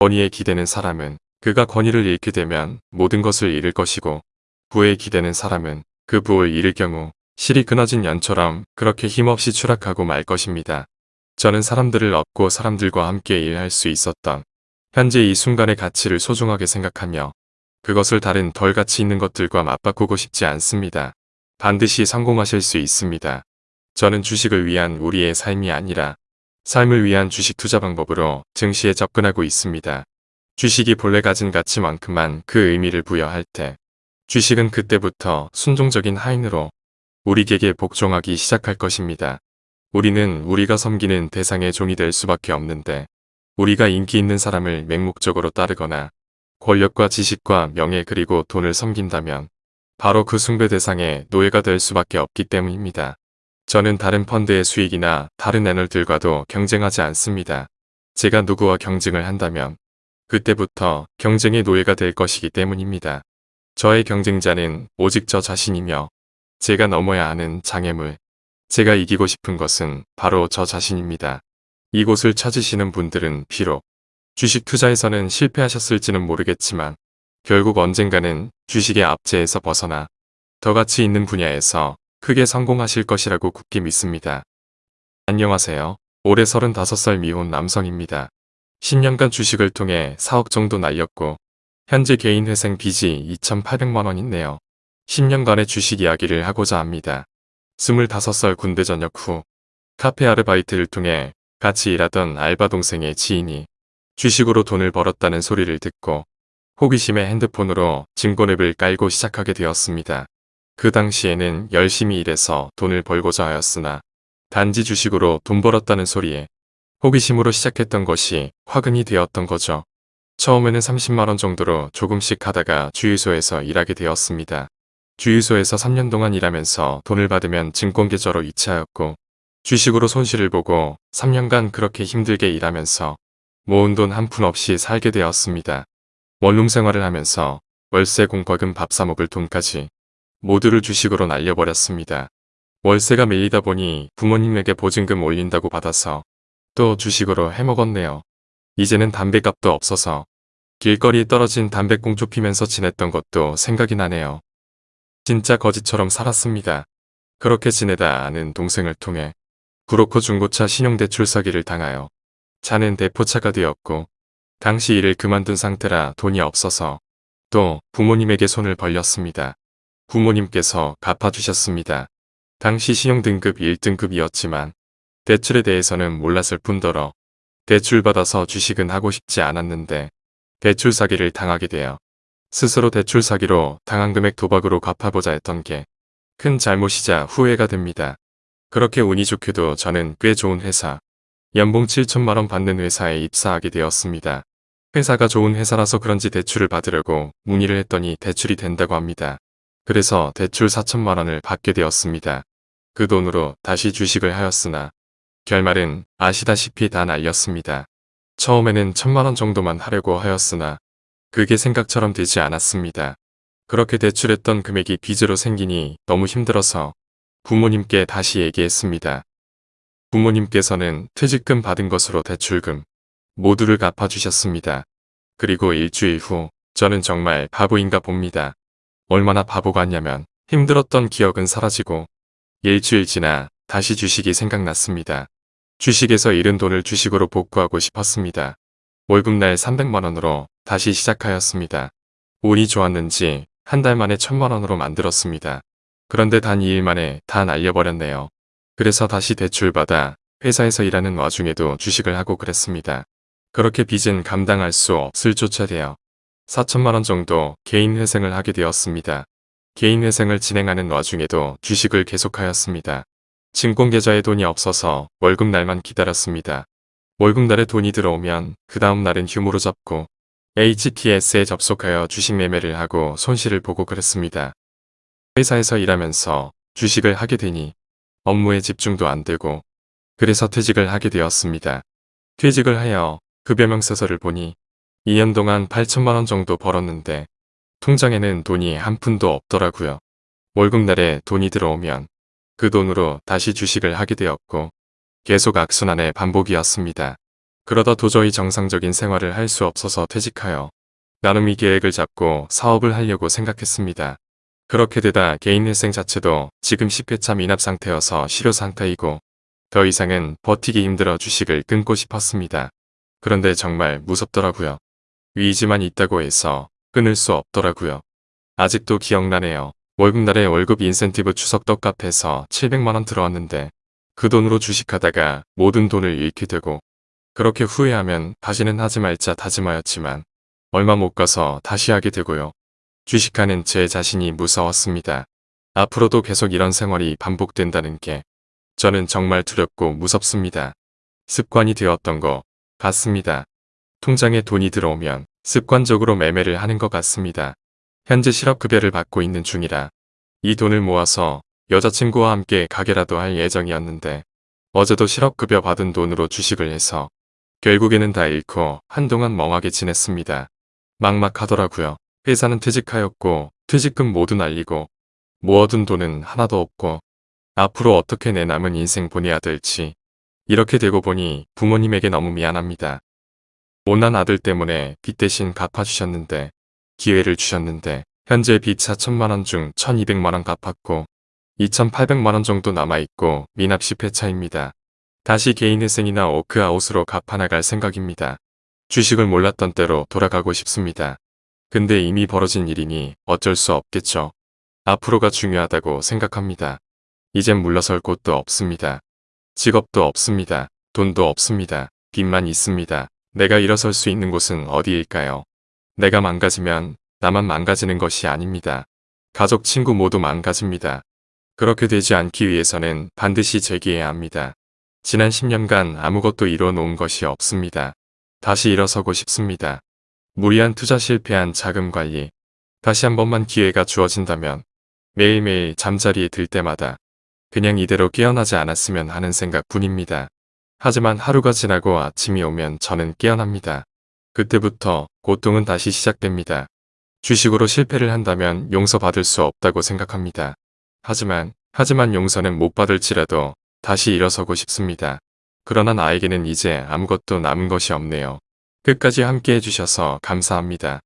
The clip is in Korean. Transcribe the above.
권위에 기대는 사람은 그가 권위를 잃게 되면 모든 것을 잃을 것이고 부에 기대는 사람은 그 부를 잃을 경우 실이 끊어진 연처럼 그렇게 힘없이 추락하고 말 것입니다. 저는 사람들을 얻고 사람들과 함께 일할 수 있었던 현재 이 순간의 가치를 소중하게 생각하며 그것을 다른 덜 가치 있는 것들과 맞바꾸고 싶지 않습니다. 반드시 성공하실 수 있습니다. 저는 주식을 위한 우리의 삶이 아니라 삶을 위한 주식 투자 방법으로 증시에 접근하고 있습니다. 주식이 본래 가진 가치만큼만 그 의미를 부여할 때 주식은 그때부터 순종적인 하인으로 우리에게 복종하기 시작할 것입니다. 우리는 우리가 섬기는 대상의 종이 될 수밖에 없는데 우리가 인기 있는 사람을 맹목적으로 따르거나 권력과 지식과 명예 그리고 돈을 섬긴다면 바로 그 숭배 대상의 노예가 될 수밖에 없기 때문입니다. 저는 다른 펀드의 수익이나 다른 애널들과도 경쟁하지 않습니다. 제가 누구와 경쟁을 한다면 그때부터 경쟁의 노예가 될 것이기 때문입니다. 저의 경쟁자는 오직 저 자신이며 제가 넘어야 하는 장애물, 제가 이기고 싶은 것은 바로 저 자신입니다. 이곳을 찾으시는 분들은 비록 주식 투자에서는 실패하셨을지는 모르겠지만 결국 언젠가는 주식의 압제에서 벗어나 더 가치 있는 분야에서 크게 성공하실 것이라고 굳게 믿습니다. 안녕하세요. 올해 35살 미혼 남성입니다. 10년간 주식을 통해 4억 정도 날렸고 현재 개인 회생 빚이 2,800만원 있네요. 10년간의 주식 이야기를 하고자 합니다. 25살 군대 전역 후 카페 아르바이트를 통해 같이 일하던 알바 동생의 지인이 주식으로 돈을 벌었다는 소리를 듣고 호기심에 핸드폰으로 증권앱을 깔고 시작하게 되었습니다. 그 당시에는 열심히 일해서 돈을 벌고자 하였으나 단지 주식으로 돈 벌었다는 소리에 호기심으로 시작했던 것이 화근이 되었던 거죠. 처음에는 30만원 정도로 조금씩 하다가 주유소에서 일하게 되었습니다. 주유소에서 3년 동안 일하면서 돈을 받으면 증권계좌로 이체하였고 주식으로 손실을 보고 3년간 그렇게 힘들게 일하면서 모은 돈 한 푼 없이 살게 되었습니다. 원룸 생활을 하면서 월세 공과금 밥 사먹을 돈까지 모두를 주식으로 날려버렸습니다. 월세가 밀리다 보니 부모님에게 보증금 올린다고 받아서 또 주식으로 해먹었네요. 이제는 담배값도 없어서 길거리에 떨어진 담배꽁초 피면서 지냈던 것도 생각이 나네요. 진짜 거지처럼 살았습니다. 그렇게 지내다 아는 동생을 통해 브로커 중고차 신용대출 사기를 당하여 차는 대포차가 되었고 당시 일을 그만둔 상태라 돈이 없어서 또 부모님에게 손을 벌렸습니다. 부모님께서 갚아주셨습니다. 당시 신용등급 1등급이었지만 대출에 대해서는 몰랐을 뿐더러 대출받아서 주식은 하고 싶지 않았는데 대출 사기를 당하게 되어 스스로 대출 사기로 당한 금액 도박으로 갚아보자 했던 게 큰 잘못이자 후회가 됩니다. 그렇게 운이 좋게도 저는 꽤 좋은 회사, 연봉 7천만원 받는 회사에 입사하게 되었습니다. 회사가 좋은 회사라서 그런지 대출을 받으려고 문의를 했더니 대출이 된다고 합니다. 그래서 대출 4천만 원을 받게 되었습니다. 그 돈으로 다시 주식을 하였으나 결말은 아시다시피 다 날렸습니다. 처음에는 천만 원 정도만 하려고 하였으나 그게 생각처럼 되지 않았습니다. 그렇게 대출했던 금액이 빚으로 생기니 너무 힘들어서 부모님께 다시 얘기했습니다. 부모님께서는 퇴직금 받은 것으로 대출금 모두를 갚아주셨습니다. 그리고 일주일 후 저는 정말 바보인가 봅니다. 얼마나 바보 같냐면 힘들었던 기억은 사라지고 일주일 지나 다시 주식이 생각났습니다. 주식에서 잃은 돈을 주식으로 복구하고 싶었습니다. 월급날 300만원으로 다시 시작하였습니다. 운이 좋았는지 한 달 만에 천만원으로 만들었습니다. 그런데 단 2일 만에 다 날려버렸네요. 그래서 다시 대출받아 회사에서 일하는 와중에도 주식을 하고 그랬습니다. 그렇게 빚은 감당할 수 없을 조차 되어 4천만원 정도 개인 회생을 하게 되었습니다. 개인 회생을 진행하는 와중에도 주식을 계속하였습니다. 증권계좌에 돈이 없어서 월급날만 기다렸습니다. 월급날에 돈이 들어오면 그 다음 날은 휴무로 잡고 HTS에 접속하여 주식 매매를 하고 손실을 보고 그랬습니다. 회사에서 일하면서 주식을 하게 되니 업무에 집중도 안 되고 그래서 퇴직을 하게 되었습니다. 퇴직을 하여 급여명세서를 보니 2년 동안 8천만 원 정도 벌었는데 통장에는 돈이 한 푼도 없더라고요. 월급날에 돈이 들어오면 그 돈으로 다시 주식을 하게 되었고 계속 악순환의 반복이었습니다. 그러다 도저히 정상적인 생활을 할 수 없어서 퇴직하여 나름의 계획을 잡고 사업을 하려고 생각했습니다. 그렇게 되다 개인일생 자체도 지금 10회차 미납 상태여서 실효 상태이고 더 이상은 버티기 힘들어 주식을 끊고 싶었습니다. 그런데 정말 무섭더라고요. 위지만 있다고 해서 끊을 수 없더라고요. 아직도 기억나네요. 월급날에 월급 인센티브 추석 떡값해서 700만원 들어왔는데 그 돈으로 주식하다가 모든 돈을 잃게 되고 그렇게 후회하면 다시는 하지 말자 다짐하였지만 얼마 못 가서 다시 하게 되고요. 주식하는 제 자신이 무서웠습니다. 앞으로도 계속 이런 생활이 반복된다는 게 저는 정말 두렵고 무섭습니다. 습관이 되었던 것 같습니다. 통장에 돈이 들어오면 습관적으로 매매를 하는 것 같습니다. 현재 실업급여를 받고 있는 중이라 이 돈을 모아서 여자친구와 함께 가게라도 할 예정이었는데 어제도 실업급여 받은 돈으로 주식을 해서 결국에는 다 잃고 한동안 멍하게 지냈습니다. 막막하더라고요. 회사는 퇴직하였고 퇴직금 모두 날리고 모아둔 돈은 하나도 없고 앞으로 어떻게 내 남은 인생 보내야 될지 이렇게 되고 보니 부모님에게 너무 미안합니다. 못난 아들 때문에 빚 대신 갚아주셨는데 기회를 주셨는데 현재 빚 4천만원 중 1200만원 갚았고 2800만원 정도 남아있고 미납 10회차입니다. 다시 개인회생이나 워크아웃으로 갚아나갈 생각입니다. 주식을 몰랐던 때로 돌아가고 싶습니다. 근데 이미 벌어진 일이니 어쩔 수 없겠죠. 앞으로가 중요하다고 생각합니다. 이젠 물러설 곳도 없습니다. 직업도 없습니다. 돈도 없습니다. 빚만 있습니다. 내가 일어설 수 있는 곳은 어디일까요? 내가 망가지면 나만 망가지는 것이 아닙니다. 가족, 친구 모두 망가집니다. 그렇게 되지 않기 위해서는 반드시 재기해야 합니다. 지난 10년간 아무것도 이뤄 놓은 것이 없습니다. 다시 일어서고 싶습니다. 무리한 투자 실패한 자금 관리. 다시 한 번만 기회가 주어진다면 매일매일 잠자리에 들 때마다 그냥 이대로 깨어나지 않았으면 하는 생각 뿐입니다. 하지만 하루가 지나고 아침이 오면 저는 깨어납니다. 그때부터 고통은 다시 시작됩니다. 주식으로 실패를 한다면 용서받을 수 없다고 생각합니다. 하지만 하지만 용서는 못 받을지라도 다시 일어서고 싶습니다. 그러나 나에게는 이제 아무것도 남은 것이 없네요. 끝까지 함께 해주셔서 감사합니다.